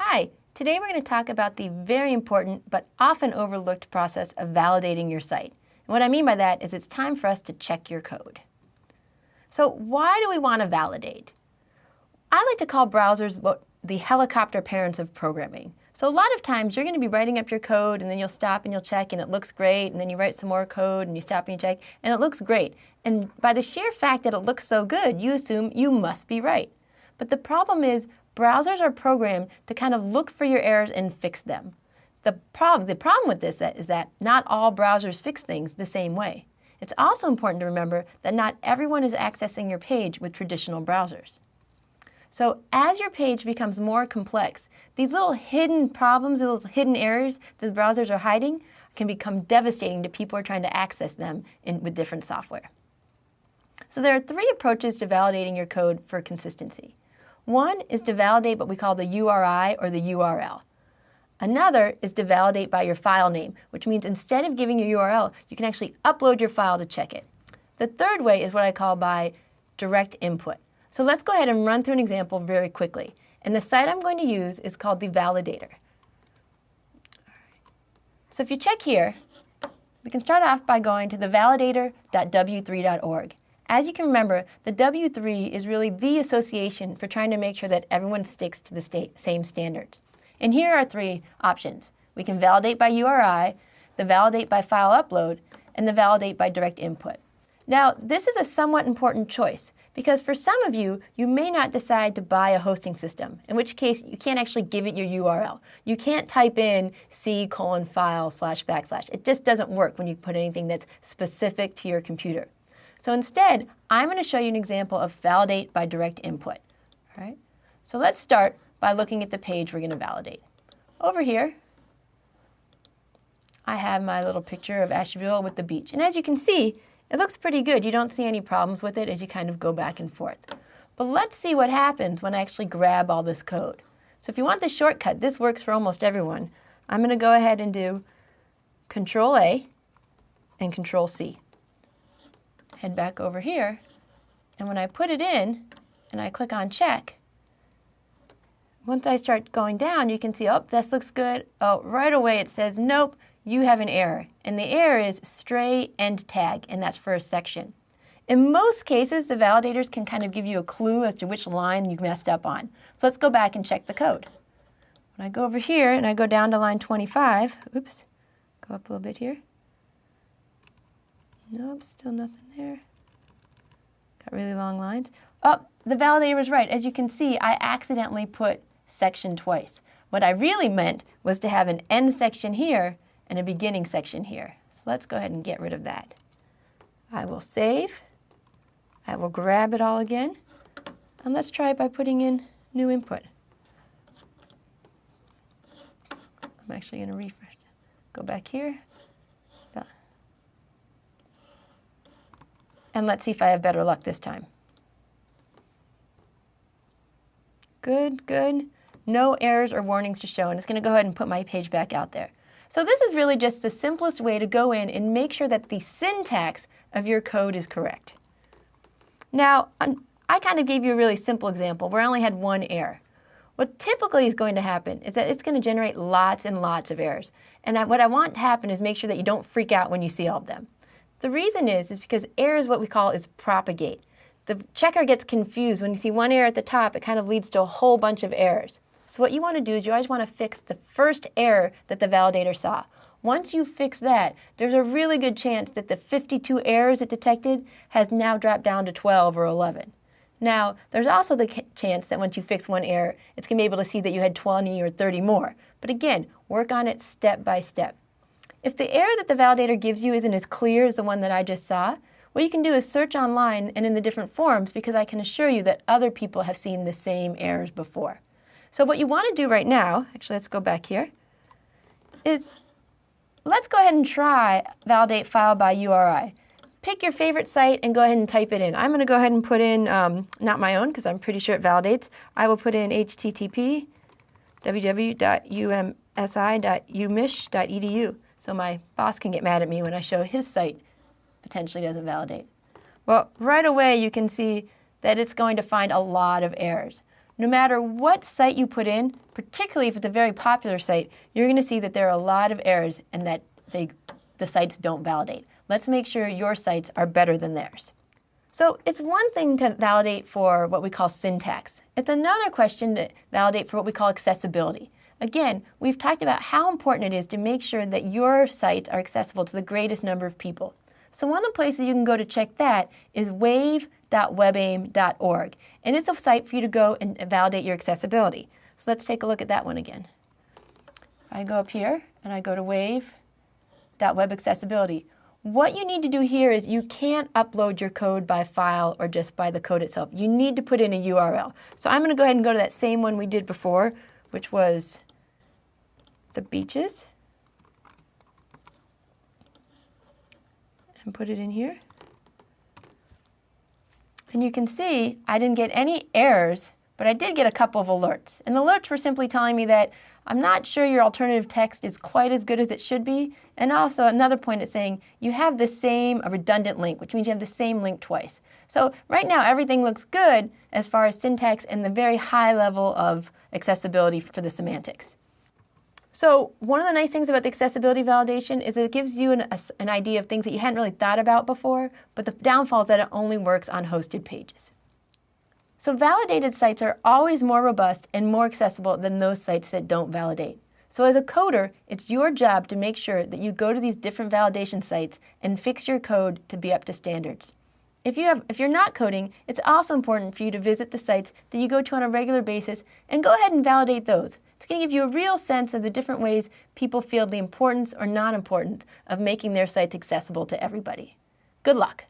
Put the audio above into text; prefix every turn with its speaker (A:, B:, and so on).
A: Hi, today we're going to talk about the very important but often overlooked process of validating your site. And what I mean by that is it's time for us to check your code. So why do we want to validate? I like to call browsers the helicopter parents of programming. So a lot of times you're going to be writing up your code and then you'll stop and you'll check and it looks great and then you write some more code and you stop and you check and it looks great. And by the sheer fact that it looks so good, you assume you must be right. But the problem is browsers are programmed to kind of look for your errors and fix them. The problem, the problem with this is that not all browsers fix things the same way. It's also important to remember that not everyone is accessing your page with traditional browsers. So as your page becomes more complex, these little hidden problems, those hidden errors that browsers are hiding can become devastating to people who are trying to access them in, with different software. So there are three approaches to validating your code for consistency. One is to validate what we call the URI or the URL. Another is to validate by your file name, which means instead of giving your URL, you can actually upload your file to check it. The third way is what I call by direct input. So let's go ahead and run through an example very quickly. And the site I'm going to use is called the Validator. So if you check here, we can start off by going to the validator.w3.org. As you can remember, the W3 is really the association for trying to make sure that everyone sticks to the same standards. And here are three options. We can validate by URI, the validate by file upload, and the validate by direct input. Now, this is a somewhat important choice because for some of you, you may not decide to buy a hosting system, in which case you can't actually give it your URL. You can't type in c colon file slash backslash. It just doesn't work when you put anything that's specific to your computer. So instead, I'm going to show you an example of validate by direct input. All right? So let's start by looking at the page we're going to validate. Over here, I have my little picture of Asheville with the beach. And as you can see, it looks pretty good. You don't see any problems with it as you kind of go back and forth. But let's see what happens when I actually grab all this code. So if you want the shortcut, this works for almost everyone. I'm going to go ahead and do Control A and Control C head back over here, and when I put it in and I click on check, once I start going down, you can see, oh, this looks good. Oh, right away it says, nope, you have an error. And the error is stray end tag, and that's for a section. In most cases, the validators can kind of give you a clue as to which line you messed up on. So let's go back and check the code. When I go over here and I go down to line 25, oops, go up a little bit here. Nope, still nothing there. Got really long lines. Oh, the validator was right. As you can see, I accidentally put section twice. What I really meant was to have an end section here and a beginning section here. So let's go ahead and get rid of that. I will save. I will grab it all again. And let's try it by putting in new input. I'm actually going to refresh. Go back here. And let's see if I have better luck this time. Good, good. No errors or warnings to show, and it's going to go ahead and put my page back out there. So this is really just the simplest way to go in and make sure that the syntax of your code is correct. Now, I kind of gave you a really simple example where I only had one error. What typically is going to happen is that it's going to generate lots and lots of errors. And what I want to happen is make sure that you don't freak out when you see all of them. The reason is, is because error is what we call is propagate. The checker gets confused. When you see one error at the top, it kind of leads to a whole bunch of errors. So what you want to do is you always want to fix the first error that the validator saw. Once you fix that, there's a really good chance that the 52 errors it detected has now dropped down to 12 or 11. Now, there's also the chance that once you fix one error, it's going to be able to see that you had 20 or 30 more. But again, work on it step by step. If the error that the validator gives you isn't as clear as the one that I just saw, what you can do is search online and in the different forums because I can assure you that other people have seen the same errors before. So what you want to do right now, actually let's go back here, is let's go ahead and try validate file by URI. Pick your favorite site and go ahead and type it in. I'm going to go ahead and put in, um, not my own because I'm pretty sure it validates. I will put in http www.umsi.umich.edu so my boss can get mad at me when I show his site potentially doesn't validate. Well, right away you can see that it's going to find a lot of errors. no matter what site you put in, particularly if it's a very popular site, you're going to see that there are a lot of errors and that they, the sites don't validate. Let's make sure your sites are better than theirs. So it's one thing to validate for what we call syntax. It's another question to validate for what we call accessibility. Again, we've talked about how important it is to make sure that your sites are accessible to the greatest number of people. So one of the places you can go to check that is wave.webaim.org. And it's a site for you to go and validate your accessibility. So let's take a look at that one again. I go up here and I go to wave.webaccessibility. What you need to do here is you can't upload your code by file or just by the code itself. You need to put in a URL. So I'm going to go ahead and go to that same one we did before, which was the beaches. And put it in here. And you can see I didn't get any errors, but I did get a couple of alerts. And the alerts were simply telling me that I'm not sure your alternative text is quite as good as it should be. And also another point is saying you have the same redundant link, which means you have the same link twice. So right now everything looks good as far as syntax and the very high level of accessibility for the semantics. So one of the nice things about the accessibility validation is it gives you an, a, an idea of things that you hadn't really thought about before, but the downfall is that it only works on hosted pages. So validated sites are always more robust and more accessible than those sites that don't validate. So as a coder, it's your job to make sure that you go to these different validation sites and fix your code to be up to standards. If, you have, if you're not coding, it's also important for you to visit the sites that you go to on a regular basis and go ahead and validate those. It's going to give you a real sense of the different ways people feel the importance or non-importance of making their sites accessible to everybody. Good luck.